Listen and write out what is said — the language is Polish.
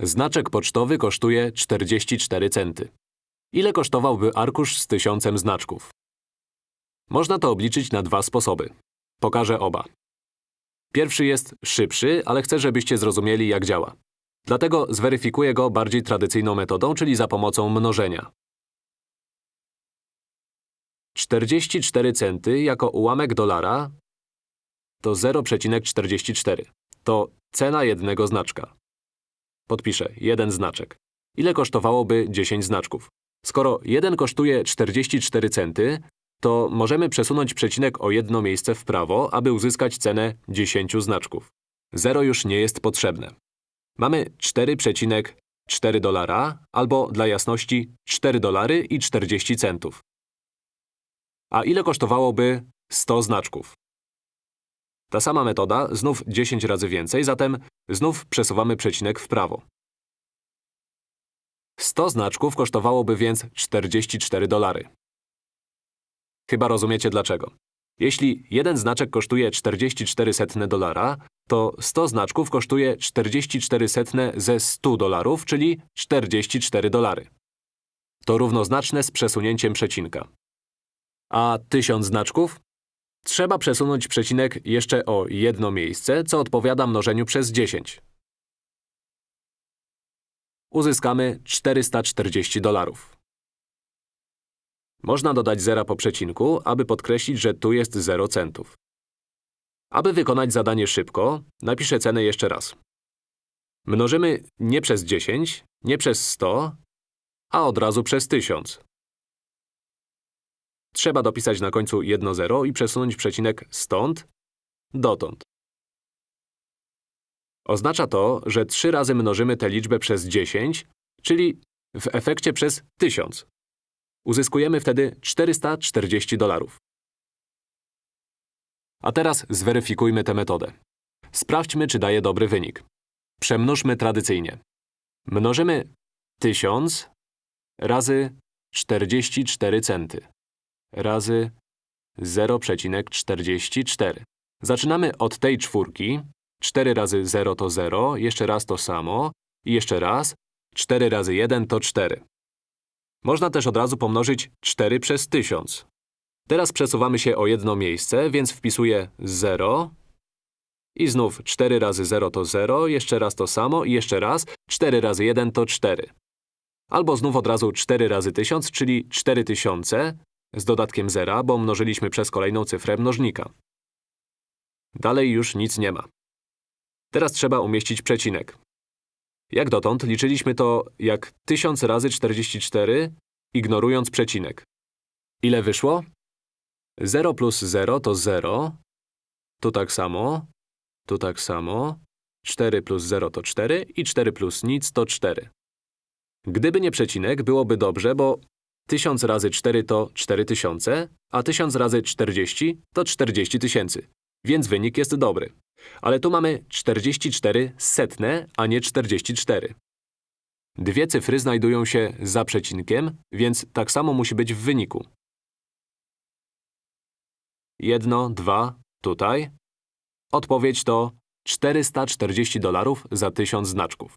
Znaczek pocztowy kosztuje 44 centy. Ile kosztowałby arkusz z tysiącem znaczków? Można to obliczyć na dwa sposoby. Pokażę oba. Pierwszy jest szybszy, ale chcę, żebyście zrozumieli, jak działa. Dlatego zweryfikuję go bardziej tradycyjną metodą, czyli za pomocą mnożenia. 44 centy jako ułamek dolara to 0,44. To cena jednego znaczka. Podpiszę, jeden znaczek. Ile kosztowałoby 10 znaczków? Skoro jeden kosztuje 44 centy, to możemy przesunąć przecinek o jedno miejsce w prawo, aby uzyskać cenę 10 znaczków. Zero już nie jest potrzebne. Mamy 4,4 dolara, albo dla jasności 4 dolary i 40 centów. A ile kosztowałoby 100 znaczków? Ta sama metoda, znów 10 razy więcej, zatem znów przesuwamy przecinek w prawo. 100 znaczków kosztowałoby więc 44 dolary. Chyba rozumiecie dlaczego. Jeśli jeden znaczek kosztuje 44 setne dolara, to 100 znaczków kosztuje 44 setne ze 100 dolarów, czyli 44 dolary. To równoznaczne z przesunięciem przecinka. A 1000 znaczków? Trzeba przesunąć przecinek jeszcze o jedno miejsce, co odpowiada mnożeniu przez 10. Uzyskamy 440 dolarów. Można dodać zera po przecinku, aby podkreślić, że tu jest 0 centów. Aby wykonać zadanie szybko, napiszę cenę jeszcze raz. Mnożymy nie przez 10, nie przez 100, a od razu przez 1000. Trzeba dopisać na końcu jedno zero i przesunąć przecinek stąd dotąd. Oznacza to, że 3 razy mnożymy tę liczbę przez 10, czyli w efekcie przez 1000. Uzyskujemy wtedy 440 dolarów. A teraz zweryfikujmy tę metodę. Sprawdźmy, czy daje dobry wynik. Przemnóżmy tradycyjnie. Mnożymy 1000 razy 44 centy razy 0,44. Zaczynamy od tej czwórki. 4 razy 0 to 0, jeszcze raz to samo i jeszcze raz. 4 razy 1 to 4. Można też od razu pomnożyć 4 przez 1000. Teraz przesuwamy się o jedno miejsce, więc wpisuję 0 i znów 4 razy 0 to 0, jeszcze raz to samo i jeszcze raz 4 razy 1 to 4. Albo znów od razu 4 razy 1000, czyli 4000 z dodatkiem zera, bo mnożyliśmy przez kolejną cyfrę mnożnika. Dalej już nic nie ma. Teraz trzeba umieścić przecinek. Jak dotąd liczyliśmy to jak 1000 razy 44, ignorując przecinek. Ile wyszło? 0 plus 0 to 0. Tu tak samo. Tu tak samo. 4 plus 0 to 4 i 4 plus nic to 4. Gdyby nie przecinek, byłoby dobrze, bo 1000 razy 4 to 4000, a 1000 razy 40 to 40 tysięcy. Więc wynik jest dobry. Ale tu mamy 44 setne, a nie 44. Dwie cyfry znajdują się za przecinkiem, więc tak samo musi być w wyniku. Jedno, dwa, tutaj. Odpowiedź to 440 dolarów za 1000 znaczków.